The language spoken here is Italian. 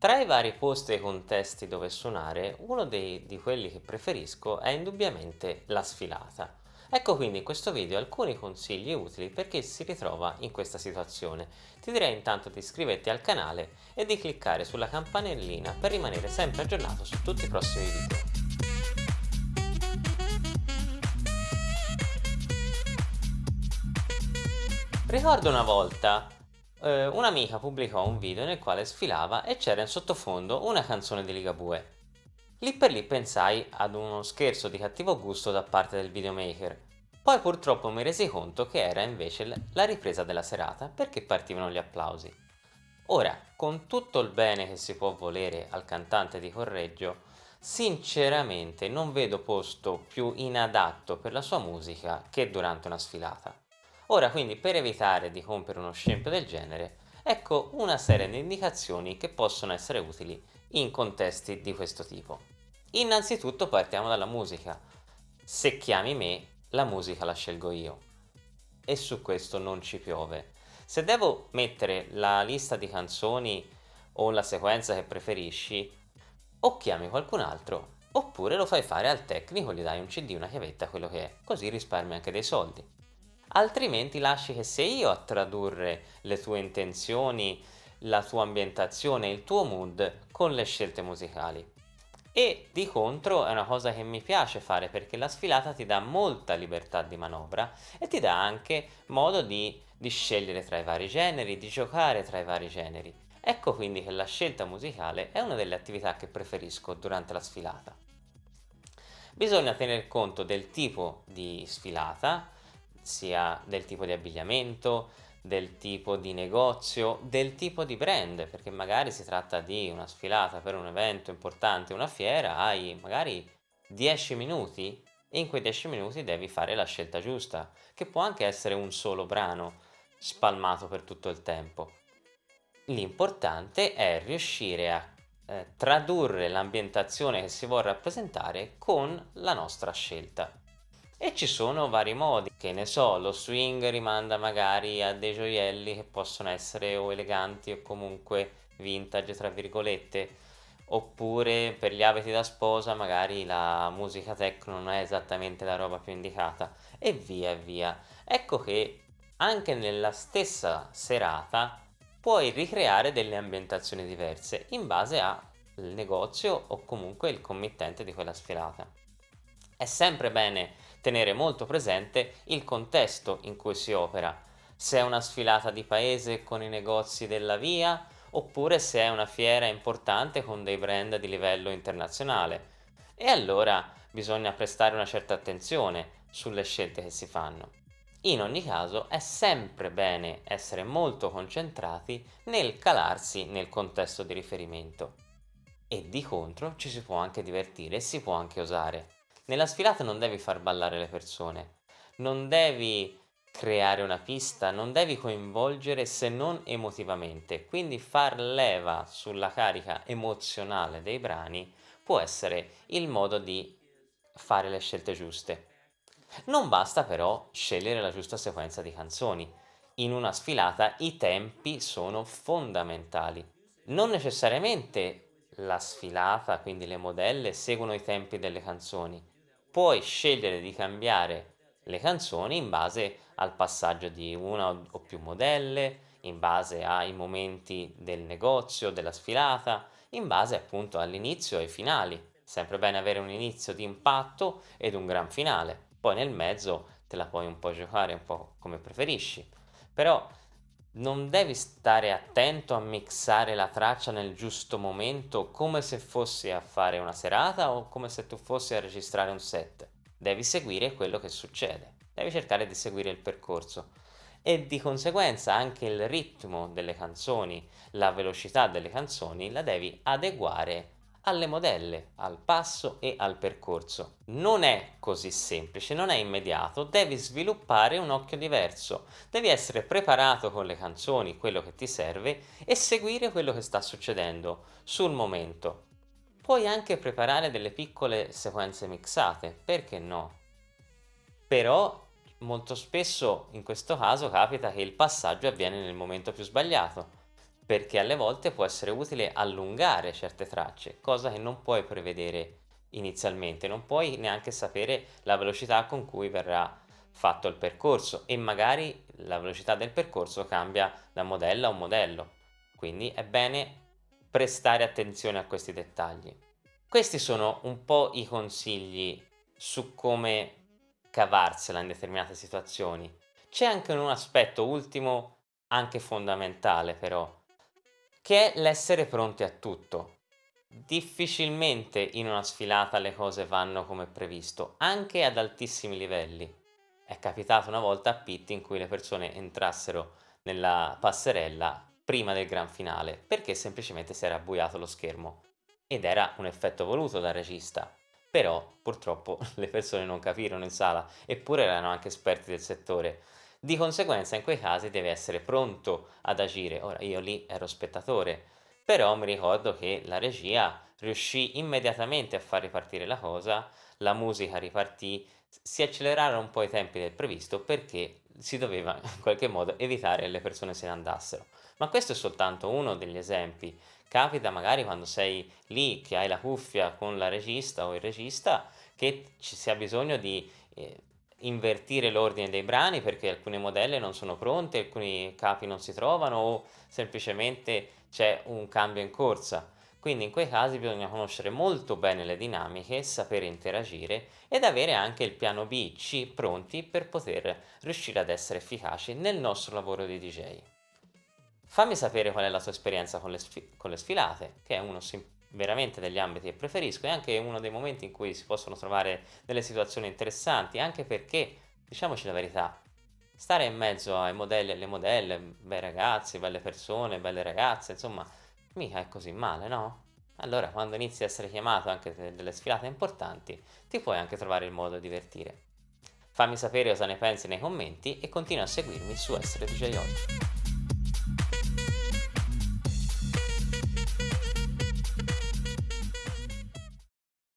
Tra i vari posti e contesti dove suonare, uno dei, di quelli che preferisco è indubbiamente la sfilata. Ecco quindi in questo video alcuni consigli utili per chi si ritrova in questa situazione. Ti direi intanto di iscriverti al canale e di cliccare sulla campanellina per rimanere sempre aggiornato su tutti i prossimi video. Ricordo una volta eh, un'amica pubblicò un video nel quale sfilava e c'era in sottofondo una canzone di Ligabue. Lì per lì pensai ad uno scherzo di cattivo gusto da parte del videomaker, poi purtroppo mi resi conto che era invece la ripresa della serata perché partivano gli applausi. Ora, con tutto il bene che si può volere al cantante di Correggio, sinceramente non vedo posto più inadatto per la sua musica che durante una sfilata. Ora quindi per evitare di compiere uno scempio del genere, ecco una serie di indicazioni che possono essere utili in contesti di questo tipo. Innanzitutto partiamo dalla musica. Se chiami me, la musica la scelgo io. E su questo non ci piove. Se devo mettere la lista di canzoni o la sequenza che preferisci, o chiami qualcun altro, oppure lo fai fare al tecnico, gli dai un cd, una chiavetta, quello che è, così risparmi anche dei soldi altrimenti lasci che sia io a tradurre le tue intenzioni, la tua ambientazione, il tuo mood con le scelte musicali. E di contro è una cosa che mi piace fare perché la sfilata ti dà molta libertà di manovra e ti dà anche modo di, di scegliere tra i vari generi, di giocare tra i vari generi. Ecco quindi che la scelta musicale è una delle attività che preferisco durante la sfilata. Bisogna tener conto del tipo di sfilata, sia del tipo di abbigliamento, del tipo di negozio, del tipo di brand, perché magari si tratta di una sfilata per un evento importante, una fiera, hai magari 10 minuti e in quei 10 minuti devi fare la scelta giusta, che può anche essere un solo brano spalmato per tutto il tempo. L'importante è riuscire a eh, tradurre l'ambientazione che si vuole rappresentare con la nostra scelta. E ci sono vari modi, che ne so, lo swing rimanda magari a dei gioielli che possono essere o eleganti o comunque vintage tra virgolette, oppure per gli abiti da sposa magari la musica techno non è esattamente la roba più indicata e via via. Ecco che anche nella stessa serata puoi ricreare delle ambientazioni diverse in base al negozio o comunque il committente di quella sfilata. È sempre bene tenere molto presente il contesto in cui si opera, se è una sfilata di paese con i negozi della via oppure se è una fiera importante con dei brand di livello internazionale. E allora bisogna prestare una certa attenzione sulle scelte che si fanno. In ogni caso è sempre bene essere molto concentrati nel calarsi nel contesto di riferimento. E di contro ci si può anche divertire e si può anche osare. Nella sfilata non devi far ballare le persone, non devi creare una pista, non devi coinvolgere se non emotivamente, quindi far leva sulla carica emozionale dei brani può essere il modo di fare le scelte giuste. Non basta però scegliere la giusta sequenza di canzoni. In una sfilata i tempi sono fondamentali. Non necessariamente la sfilata, quindi le modelle, seguono i tempi delle canzoni, puoi scegliere di cambiare le canzoni in base al passaggio di una o più modelle, in base ai momenti del negozio, della sfilata, in base appunto all'inizio e ai finali. Sempre bene avere un inizio di impatto ed un gran finale. Poi nel mezzo te la puoi un po' giocare un po' come preferisci. Però non devi stare attento a mixare la traccia nel giusto momento come se fossi a fare una serata o come se tu fossi a registrare un set. Devi seguire quello che succede, devi cercare di seguire il percorso e di conseguenza anche il ritmo delle canzoni, la velocità delle canzoni la devi adeguare alle modelle, al passo e al percorso. Non è così semplice, non è immediato, devi sviluppare un occhio diverso, devi essere preparato con le canzoni, quello che ti serve e seguire quello che sta succedendo sul momento. Puoi anche preparare delle piccole sequenze mixate, perché no? Però molto spesso in questo caso capita che il passaggio avviene nel momento più sbagliato perché alle volte può essere utile allungare certe tracce, cosa che non puoi prevedere inizialmente, non puoi neanche sapere la velocità con cui verrà fatto il percorso e magari la velocità del percorso cambia da modello a modello, quindi è bene prestare attenzione a questi dettagli. Questi sono un po' i consigli su come cavarsela in determinate situazioni. C'è anche un aspetto ultimo, anche fondamentale però, che è l'essere pronti a tutto. Difficilmente in una sfilata le cose vanno come previsto, anche ad altissimi livelli. È capitato una volta a Pitti in cui le persone entrassero nella passerella prima del gran finale, perché semplicemente si era abbuiato lo schermo. Ed era un effetto voluto dal regista. Però purtroppo le persone non capirono in sala, eppure erano anche esperti del settore. Di conseguenza in quei casi deve essere pronto ad agire. Ora io lì ero spettatore, però mi ricordo che la regia riuscì immediatamente a far ripartire la cosa, la musica ripartì, si accelerarono un po' i tempi del previsto perché si doveva in qualche modo evitare che le persone se ne andassero. Ma questo è soltanto uno degli esempi. Capita magari quando sei lì che hai la cuffia con la regista o il regista che ci sia bisogno di eh, invertire l'ordine dei brani perché alcune modelle non sono pronte, alcuni capi non si trovano o semplicemente c'è un cambio in corsa. Quindi in quei casi bisogna conoscere molto bene le dinamiche, sapere interagire ed avere anche il piano B, C pronti per poter riuscire ad essere efficaci nel nostro lavoro di DJ. Fammi sapere qual è la tua esperienza con le, con le sfilate, che è uno veramente degli ambiti che preferisco e anche uno dei momenti in cui si possono trovare delle situazioni interessanti, anche perché, diciamoci la verità, stare in mezzo ai modelli e alle modelle, bei ragazzi, belle persone, belle ragazze, insomma, mica è così male, no? Allora, quando inizi a essere chiamato anche delle sfilate importanti, ti puoi anche trovare il modo di divertire. Fammi sapere cosa ne pensi nei commenti e continua a seguirmi su Essere DJ Oggi.